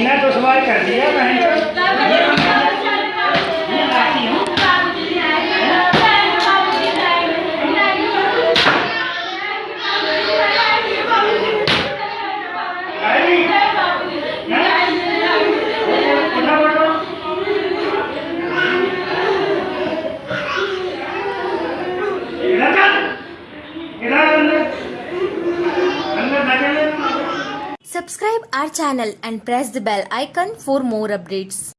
जीना तो सवाल कर दिया बहन Subscribe our channel and press the bell icon for more updates.